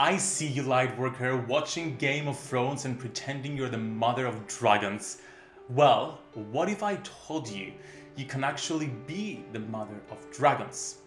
I see you Lightworker watching Game of Thrones and pretending you're the mother of dragons. Well, what if I told you you can actually be the mother of dragons?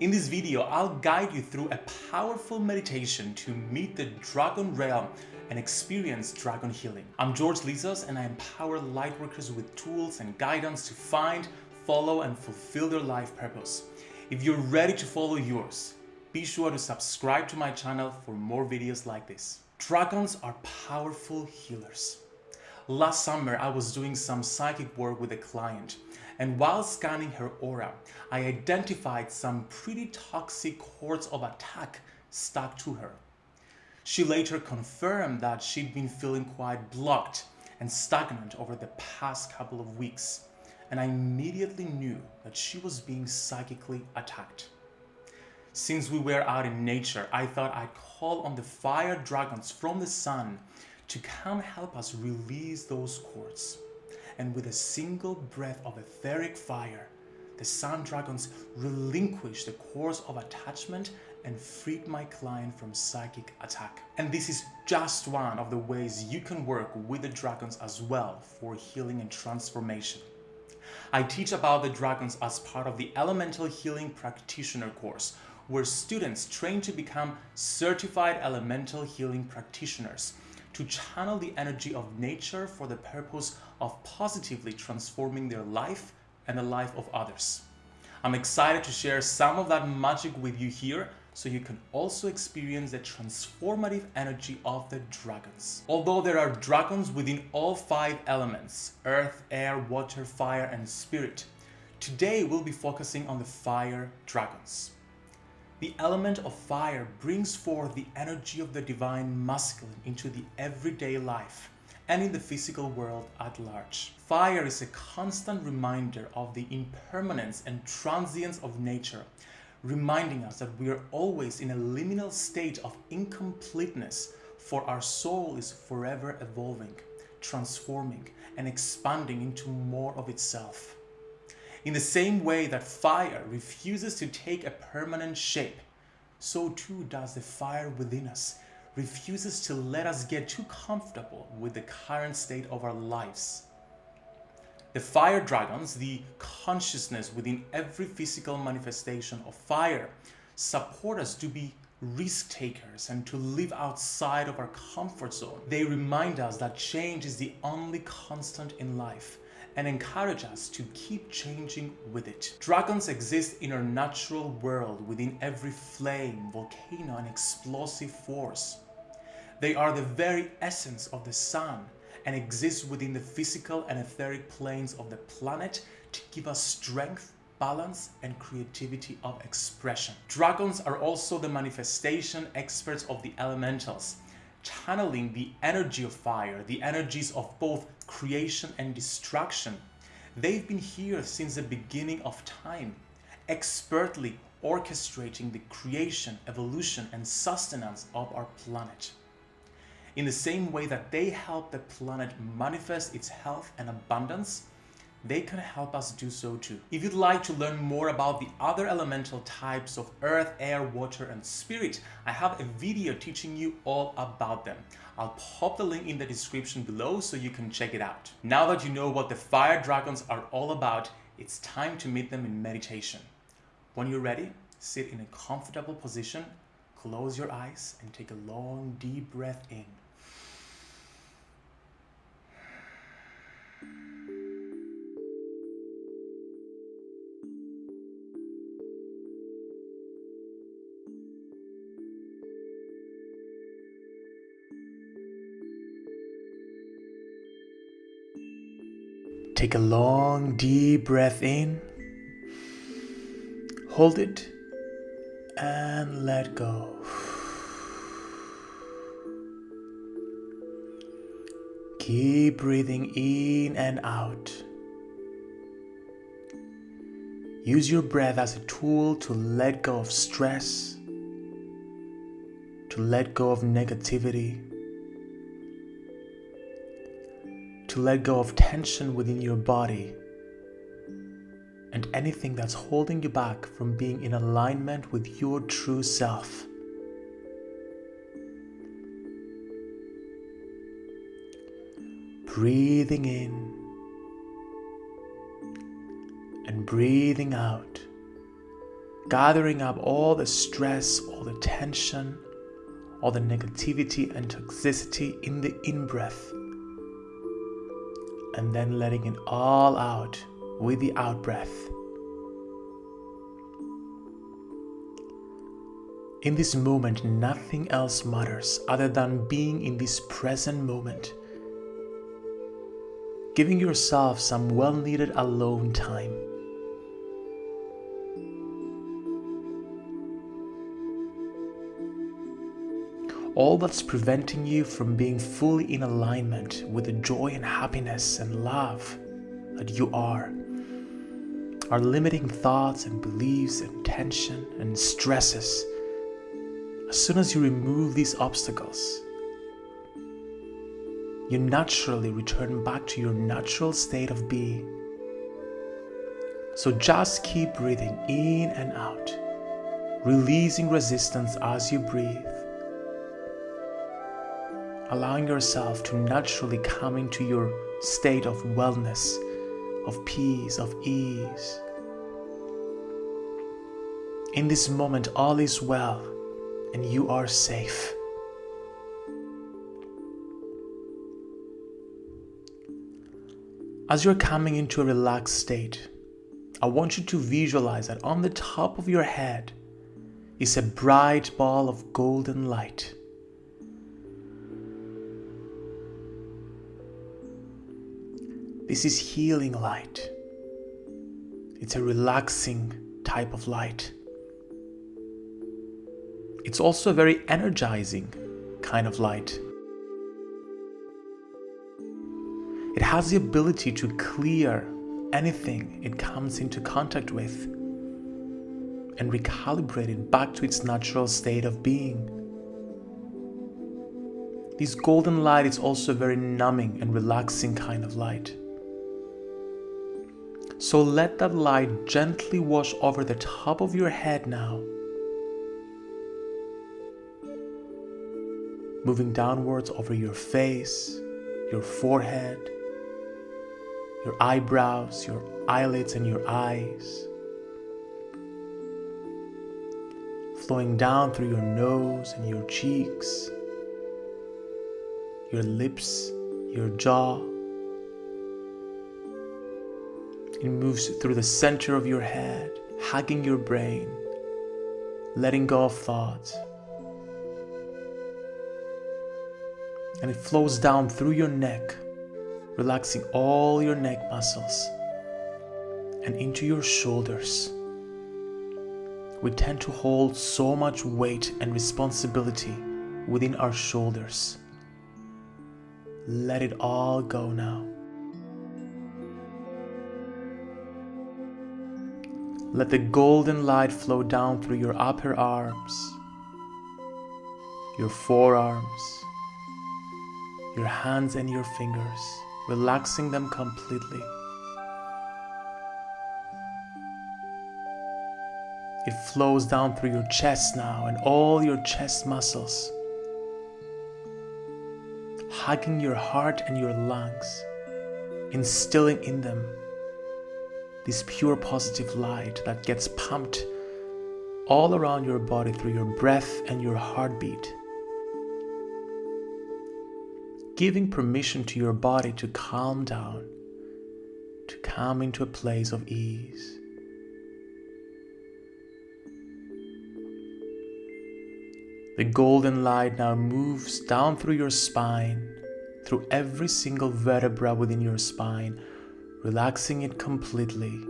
In this video, I'll guide you through a powerful meditation to meet the dragon realm and experience dragon healing. I'm George Lizos and I empower lightworkers with tools and guidance to find, follow and fulfill their life purpose. If you're ready to follow yours, be sure to subscribe to my channel for more videos like this. Dragons are powerful healers. Last summer, I was doing some psychic work with a client, and while scanning her aura, I identified some pretty toxic cords of attack stuck to her. She later confirmed that she'd been feeling quite blocked and stagnant over the past couple of weeks, and I immediately knew that she was being psychically attacked. Since we were out in nature, I thought I'd call on the fire dragons from the sun to come help us release those cords. And with a single breath of etheric fire, the sun dragons relinquished the cords of attachment and freed my client from psychic attack. And this is just one of the ways you can work with the dragons as well for healing and transformation. I teach about the dragons as part of the Elemental Healing Practitioner course, where students train to become certified elemental healing practitioners to channel the energy of nature for the purpose of positively transforming their life and the life of others. I'm excited to share some of that magic with you here so you can also experience the transformative energy of the dragons. Although there are dragons within all five elements, earth, air, water, fire, and spirit, today we'll be focusing on the fire dragons. The element of fire brings forth the energy of the divine masculine into the everyday life and in the physical world at large. Fire is a constant reminder of the impermanence and transience of nature, reminding us that we are always in a liminal state of incompleteness, for our soul is forever evolving, transforming, and expanding into more of itself. In the same way that fire refuses to take a permanent shape, so too does the fire within us refuses to let us get too comfortable with the current state of our lives. The fire dragons, the consciousness within every physical manifestation of fire, support us to be risk takers and to live outside of our comfort zone. They remind us that change is the only constant in life and encourage us to keep changing with it. Dragons exist in our natural world within every flame, volcano and explosive force. They are the very essence of the sun and exist within the physical and etheric planes of the planet to give us strength, balance and creativity of expression. Dragons are also the manifestation experts of the elementals channeling the energy of fire, the energies of both creation and destruction. They've been here since the beginning of time, expertly orchestrating the creation, evolution, and sustenance of our planet. In the same way that they help the planet manifest its health and abundance, they can help us do so too. If you'd like to learn more about the other elemental types of earth, air, water, and spirit, I have a video teaching you all about them. I'll pop the link in the description below so you can check it out. Now that you know what the fire dragons are all about, it's time to meet them in meditation. When you're ready, sit in a comfortable position, close your eyes and take a long deep breath in. Take a long, deep breath in. Hold it and let go. Keep breathing in and out. Use your breath as a tool to let go of stress, to let go of negativity, to let go of tension within your body and anything that's holding you back from being in alignment with your true self. Breathing in and breathing out, gathering up all the stress, all the tension, all the negativity and toxicity in the in breath and then letting it all out with the out breath. In this moment, nothing else matters other than being in this present moment. Giving yourself some well needed alone time. All that's preventing you from being fully in alignment with the joy and happiness and love that you are are limiting thoughts and beliefs and tension and stresses as soon as you remove these obstacles, you naturally return back to your natural state of being. So just keep breathing in and out, releasing resistance as you breathe, allowing yourself to naturally come into your state of wellness, of peace, of ease. In this moment, all is well and you are safe. As you're coming into a relaxed state, I want you to visualize that on the top of your head is a bright ball of golden light. This is healing light. It's a relaxing type of light. It's also a very energizing kind of light. It has the ability to clear anything it comes into contact with and recalibrate it back to its natural state of being. This golden light is also a very numbing and relaxing kind of light. So let that light gently wash over the top of your head now moving downwards over your face, your forehead, your eyebrows, your eyelids, and your eyes. Flowing down through your nose and your cheeks, your lips, your jaw. It moves through the center of your head, hugging your brain, letting go of thoughts. and it flows down through your neck, relaxing all your neck muscles and into your shoulders. We tend to hold so much weight and responsibility within our shoulders. Let it all go now. Let the golden light flow down through your upper arms, your forearms, your hands and your fingers, relaxing them completely. It flows down through your chest now and all your chest muscles, hugging your heart and your lungs, instilling in them this pure positive light that gets pumped all around your body through your breath and your heartbeat giving permission to your body to calm down, to come into a place of ease. The golden light now moves down through your spine, through every single vertebra within your spine, relaxing it completely,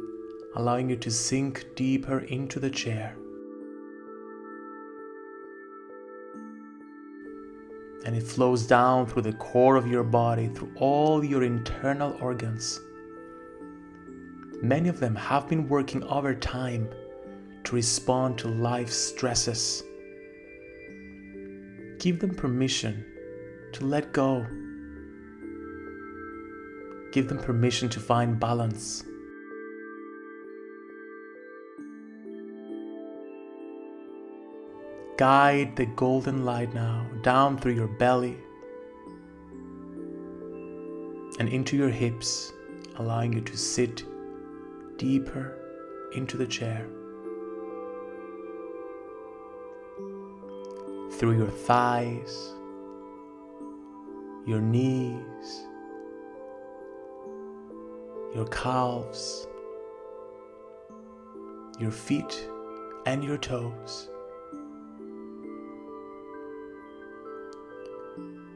allowing you to sink deeper into the chair. and it flows down through the core of your body, through all your internal organs. Many of them have been working over time to respond to life's stresses. Give them permission to let go. Give them permission to find balance. Guide the golden light now down through your belly and into your hips, allowing you to sit deeper into the chair. Through your thighs, your knees, your calves, your feet, and your toes.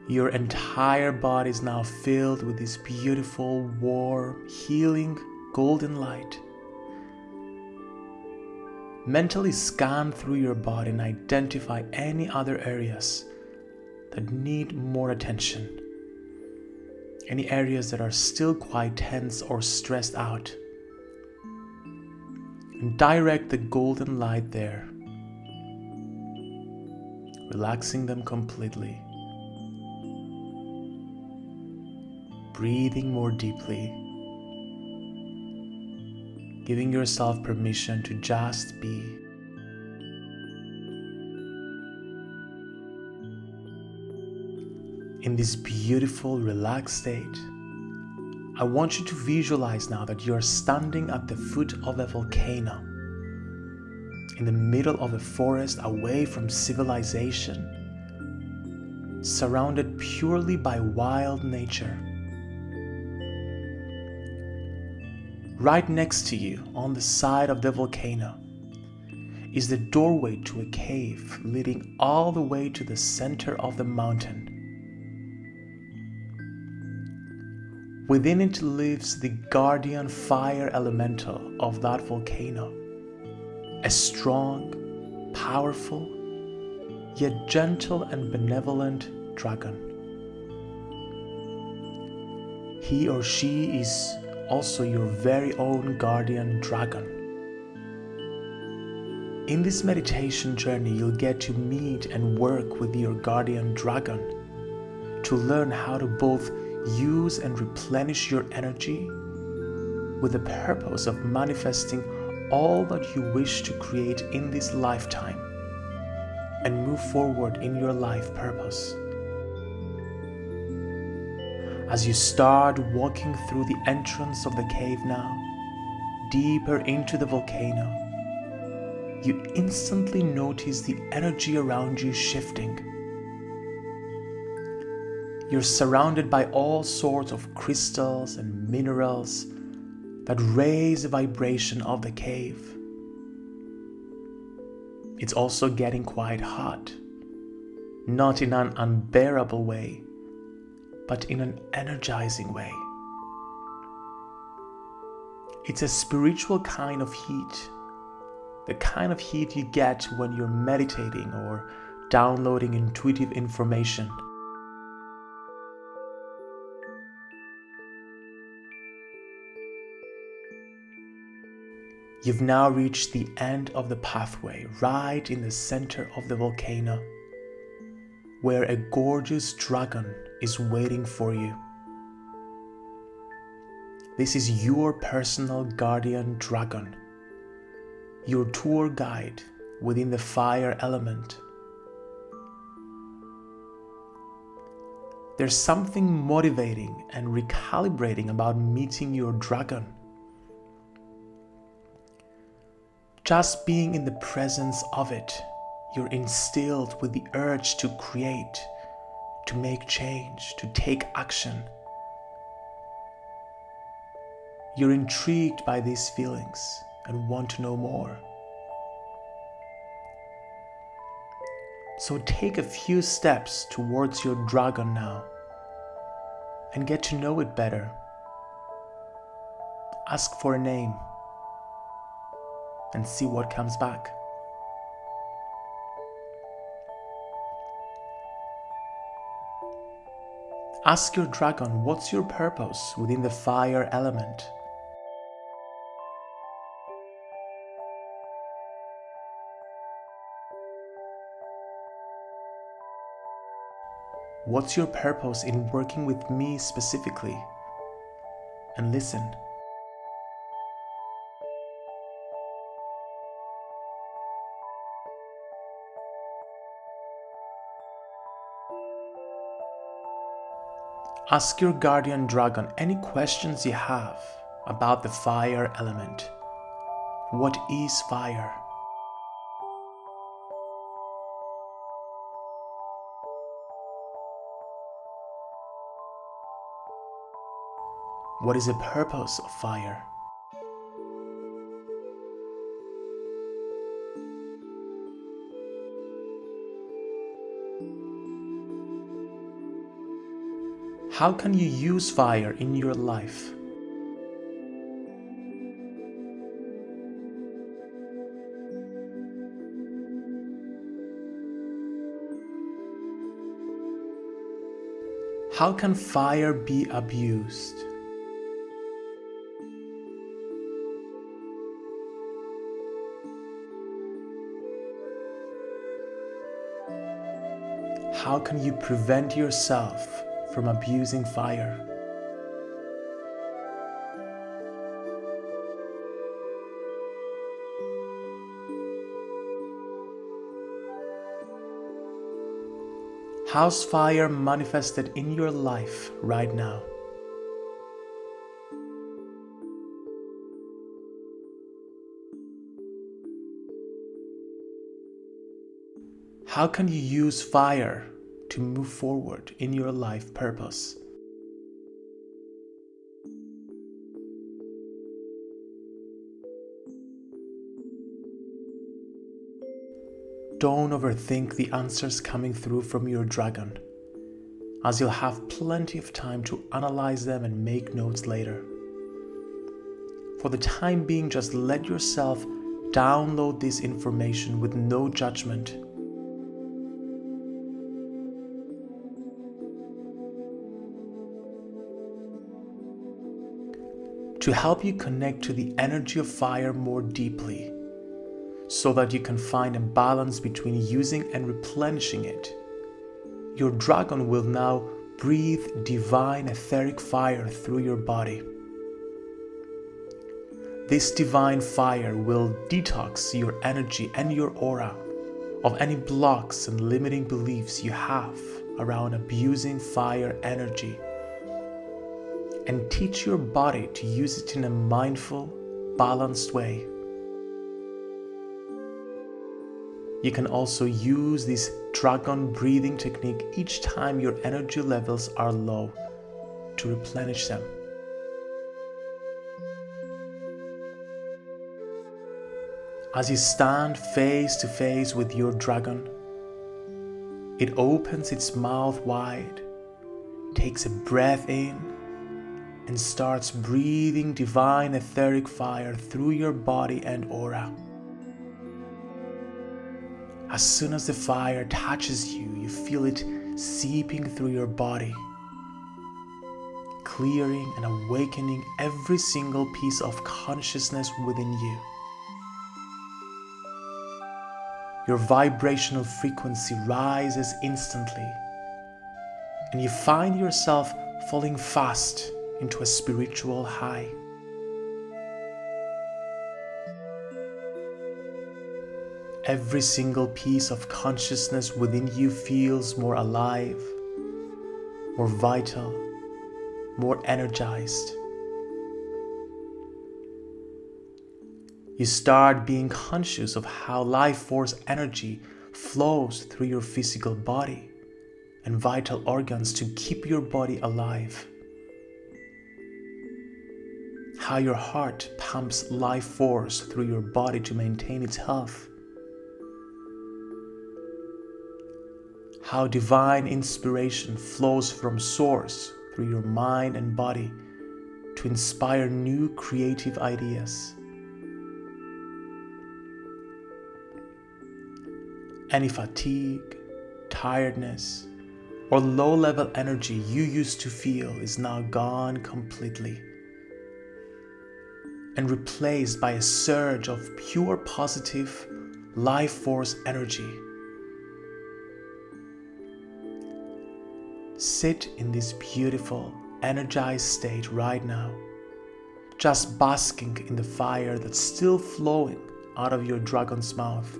Your entire body is now filled with this beautiful, warm, healing, golden light. Mentally scan through your body and identify any other areas that need more attention. Any areas that are still quite tense or stressed out. And direct the golden light there, relaxing them completely. breathing more deeply, giving yourself permission to just be. In this beautiful, relaxed state, I want you to visualize now that you're standing at the foot of a volcano, in the middle of a forest away from civilization, surrounded purely by wild nature. Right next to you, on the side of the volcano, is the doorway to a cave leading all the way to the center of the mountain. Within it lives the guardian fire elemental of that volcano, a strong, powerful, yet gentle and benevolent dragon. He or she is also your very own guardian dragon. In this meditation journey, you'll get to meet and work with your guardian dragon to learn how to both use and replenish your energy with the purpose of manifesting all that you wish to create in this lifetime and move forward in your life purpose. As you start walking through the entrance of the cave now, deeper into the volcano, you instantly notice the energy around you shifting. You're surrounded by all sorts of crystals and minerals that raise the vibration of the cave. It's also getting quite hot, not in an unbearable way, but in an energizing way. It's a spiritual kind of heat, the kind of heat you get when you're meditating or downloading intuitive information. You've now reached the end of the pathway, right in the center of the volcano, where a gorgeous dragon is waiting for you. This is your personal guardian dragon, your tour guide within the fire element. There's something motivating and recalibrating about meeting your dragon. Just being in the presence of it, you're instilled with the urge to create, to make change, to take action. You're intrigued by these feelings and want to know more. So take a few steps towards your dragon now and get to know it better. Ask for a name and see what comes back. Ask your dragon what's your purpose within the fire element. What's your purpose in working with me specifically? And listen. Ask your guardian dragon any questions you have about the fire element. What is fire? What is the purpose of fire? How can you use fire in your life? How can fire be abused? How can you prevent yourself from abusing fire? How's fire manifested in your life right now? How can you use fire to move forward in your life purpose? Don't overthink the answers coming through from your dragon, as you'll have plenty of time to analyze them and make notes later. For the time being, just let yourself download this information with no judgment to help you connect to the energy of fire more deeply so that you can find a balance between using and replenishing it. Your dragon will now breathe divine etheric fire through your body. This divine fire will detox your energy and your aura of any blocks and limiting beliefs you have around abusing fire energy and teach your body to use it in a mindful, balanced way. You can also use this dragon breathing technique each time your energy levels are low to replenish them. As you stand face to face with your dragon, it opens its mouth wide, takes a breath in, and starts breathing divine etheric fire through your body and aura. As soon as the fire touches you, you feel it seeping through your body, clearing and awakening every single piece of consciousness within you. Your vibrational frequency rises instantly, and you find yourself falling fast into a spiritual high. Every single piece of consciousness within you feels more alive, more vital, more energized. You start being conscious of how life force energy flows through your physical body and vital organs to keep your body alive how your heart pumps life force through your body to maintain its health, how divine inspiration flows from source through your mind and body to inspire new creative ideas. Any fatigue, tiredness, or low level energy you used to feel is now gone completely and replaced by a surge of pure positive life force energy. Sit in this beautiful, energized state right now, just basking in the fire that's still flowing out of your dragon's mouth,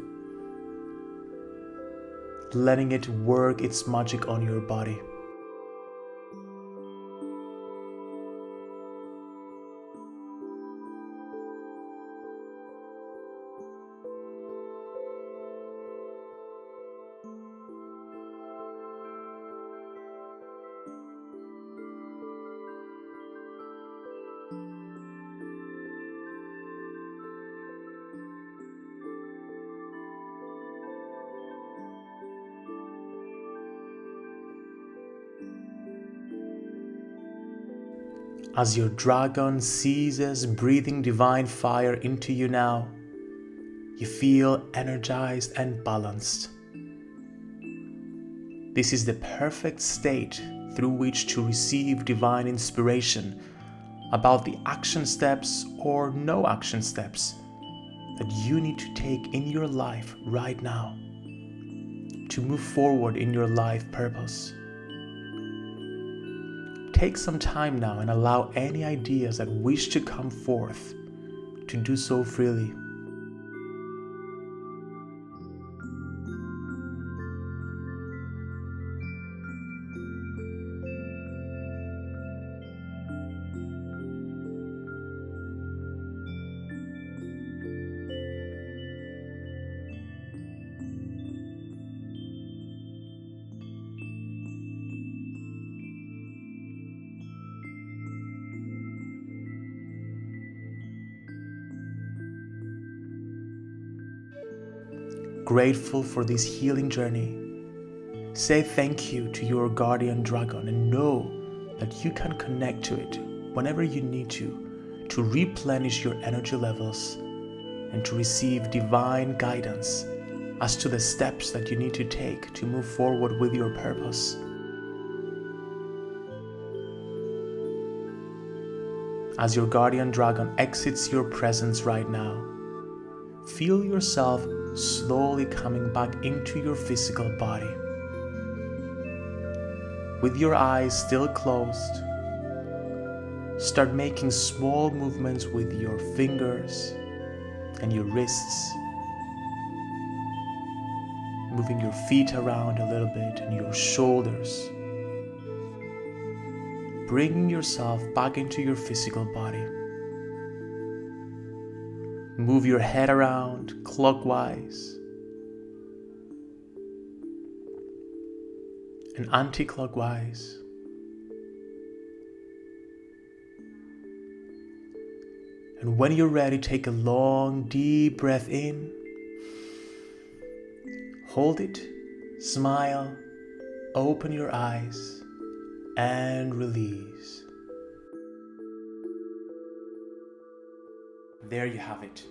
letting it work its magic on your body. As your dragon ceases breathing divine fire into you now, you feel energized and balanced. This is the perfect state through which to receive divine inspiration about the action steps or no action steps that you need to take in your life right now to move forward in your life purpose. Take some time now and allow any ideas that wish to come forth to do so freely. Grateful for this healing journey. Say thank you to your guardian dragon and know that you can connect to it whenever you need to to replenish your energy levels and to receive divine guidance as to the steps that you need to take to move forward with your purpose. As your guardian dragon exits your presence right now, feel yourself slowly coming back into your physical body. With your eyes still closed, start making small movements with your fingers and your wrists, moving your feet around a little bit and your shoulders, bringing yourself back into your physical body. Move your head around clockwise and anti-clockwise. And when you're ready, take a long, deep breath in. Hold it, smile, open your eyes, and release. There you have it.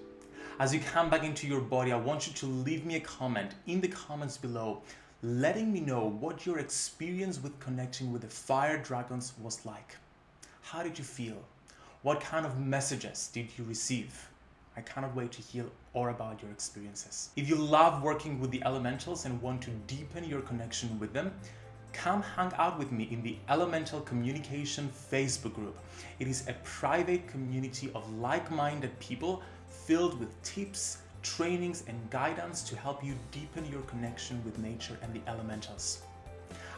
As you come back into your body, I want you to leave me a comment in the comments below, letting me know what your experience with connecting with the fire dragons was like. How did you feel? What kind of messages did you receive? I cannot wait to hear all about your experiences. If you love working with the elementals and want to deepen your connection with them, come hang out with me in the Elemental Communication Facebook group. It is a private community of like-minded people filled with tips, trainings and guidance to help you deepen your connection with nature and the elementals.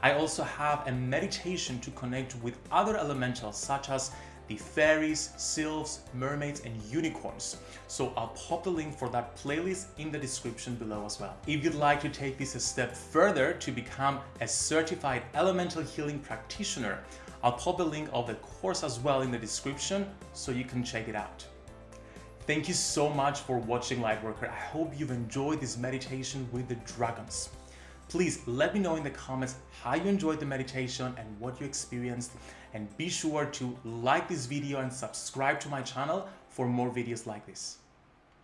I also have a meditation to connect with other elementals such as the fairies, sylphs, mermaids, and unicorns. So I'll pop the link for that playlist in the description below as well. If you'd like to take this a step further to become a certified elemental healing practitioner, I'll pop the link of the course as well in the description so you can check it out. Thank you so much for watching Lightworker. I hope you've enjoyed this meditation with the dragons. Please let me know in the comments how you enjoyed the meditation and what you experienced and be sure to like this video and subscribe to my channel for more videos like this.